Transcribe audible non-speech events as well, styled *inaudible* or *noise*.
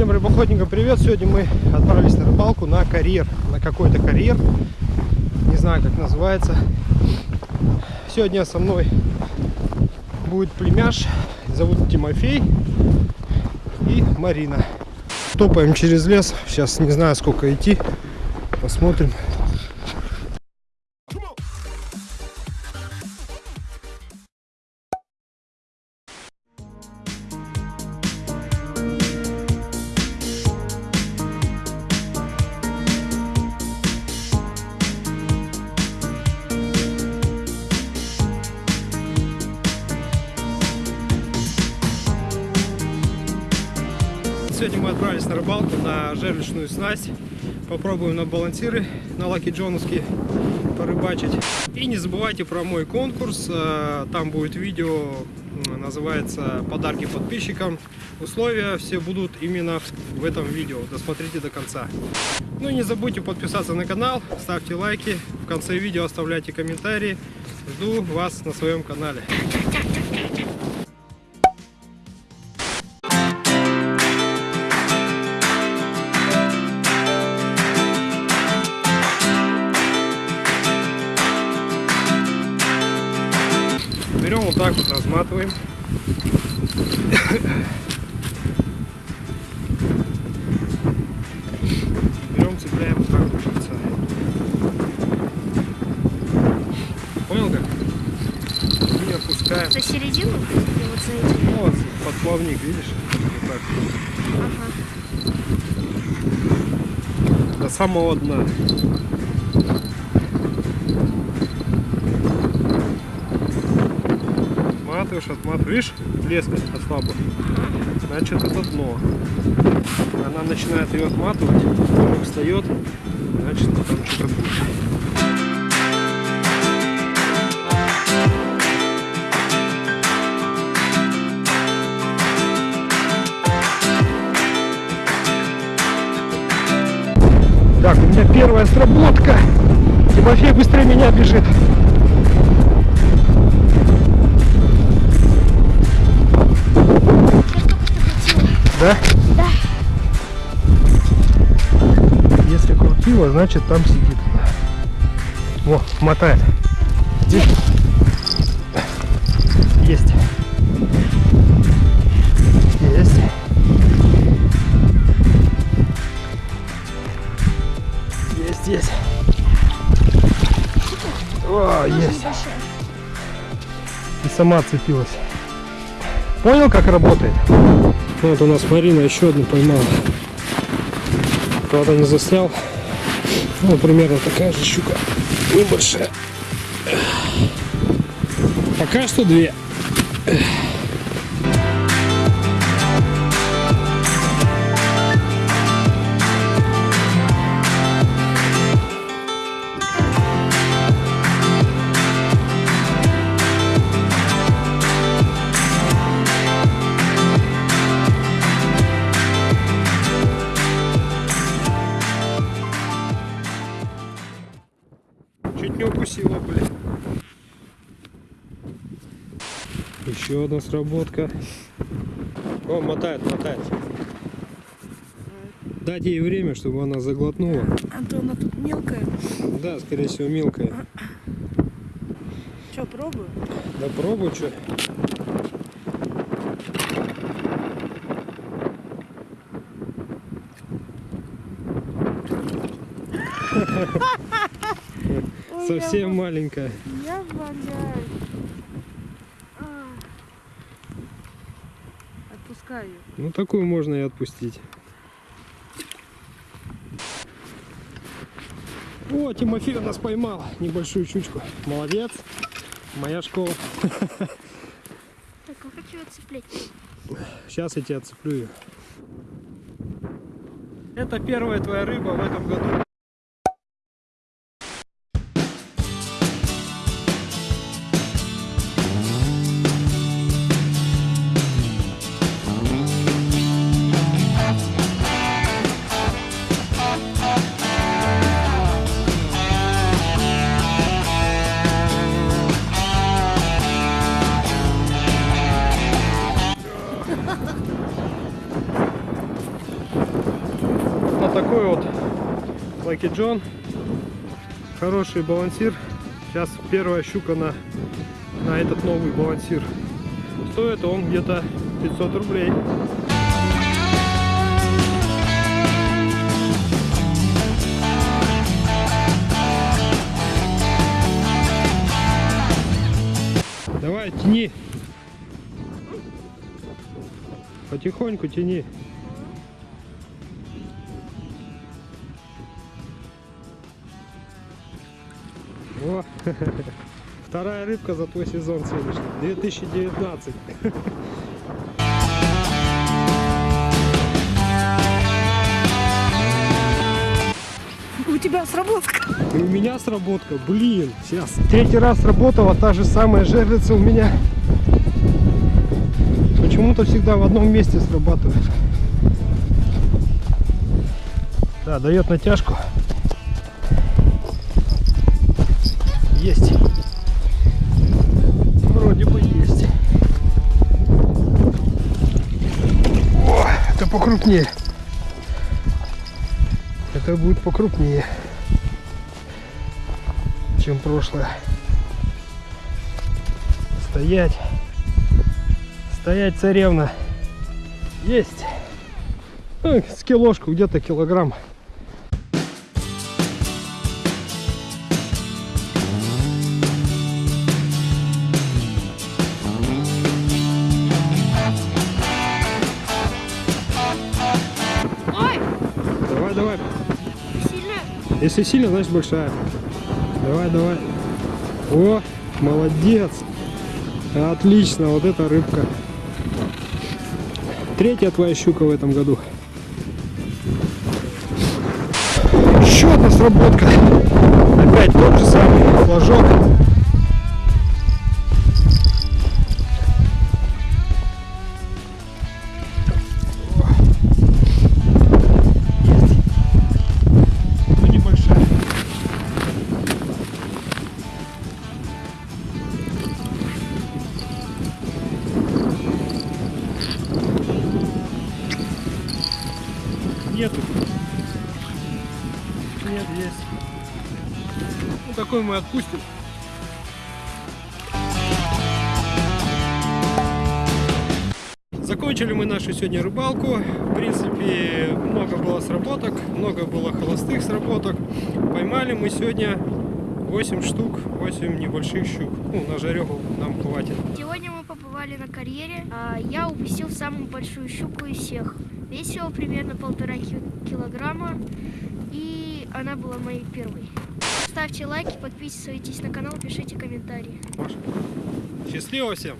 Всем рыбоохотникам привет! Сегодня мы отправились на рыбалку на карьер, на какой-то карьер, не знаю как называется. Сегодня со мной будет племяш, зовут Тимофей и Марина. Топаем через лес, сейчас не знаю сколько идти, посмотрим. Отправились на рыбалку на жерличную снасть. Попробуем на балансиры, на лаки джоновские порыбачить. И не забывайте про мой конкурс. Э, Там будет видео, называется «Подарки подписчикам». Условия все будут именно в этом видео. Досмотрите до конца. Ну и не забудьте подписаться на канал, ставьте лайки. В конце видео оставляйте комментарии. Жду вас на своем канале. Так вот, разматываем. Берем, цепляем вот так вот конца. Понял как? И опускаем. За середину его цените? Ну, вот, под плавник, видишь? Вот так. Ага. До самого дна. Отматываешь, отматываешь. Видишь, леска ослабла. Значит, это дно. Она начинает ее отматывать, встает, значит, там что-то будет. Так, у меня первая сработка. Тимофей быстрее меня бежит. Да? Да. Если крутило, значит там сидит. Во, мотает. Видишь? Есть. Есть. Есть, есть. О, есть. И сама цепилась. Понял, как работает? Вот у нас Марина еще одну поймала. Правда не заснял. Ну, примерно такая же щука. Небольшая. Пока что две. Еще одна сработка. О, мотает, мотает. Дать ей время, чтобы она заглотнула. А то она тут мелкая. Да, скорее всего, мелкая. Че, пробую? Да пробуй, что. *laughs* Совсем маленькая. Я, я валяюсь. А. Отпускаю. её. Ну, такую можно и отпустить. О, Тимофей у нас поймал небольшую чучку. Молодец. Моя школа. *laughs* Так, а хочу отцеплять. Сейчас я тебя отцеплю ее. Это первая твоя рыба в этом году. Такой вот Lucky John. Хороший балансир. Сейчас первая щука на, на этот новый балансир. Стоит он где-то 500 рублей. Давай, тяни. Потихоньку тяни. О, *laughs* вторая рыбка за твой сезон сегодняшний. 2019. У тебя сработка. И у меня сработка, блин, сейчас. Третий раз сработала та же самая жерлица у меня. Почему-то всегда в одном месте срабатывает. Да, дает натяжку. Есть. Вроде бы есть. О, это покрупнее. Это будет покрупнее, чем прошлое. Стоять. Стоять, царевна. Есть. Ну, с где-то килограмм. Если сильно, значит большая. Давай, давай. О, молодец. Отлично, вот эта рыбка. Третья твоя щука в этом году. Еще одна сработка. Опять тот же самый флажок. Есть. Ну, такой мы отпустим. Закончили мы нашу сегодня рыбалку. В принципе, много было сработок, много было холостых сработок. Поймали мы сегодня 8 штук, 8 небольших щук. Ну, на жареху нам хватит. Сегодня мы побывали на карьере. а Я упустил самую большую щуку из всех. Весила примерно полтора ки- килограмма. Она была моей первой. Ставьте лайки, подписывайтесь на канал, пишите комментарии. Счастливо всем!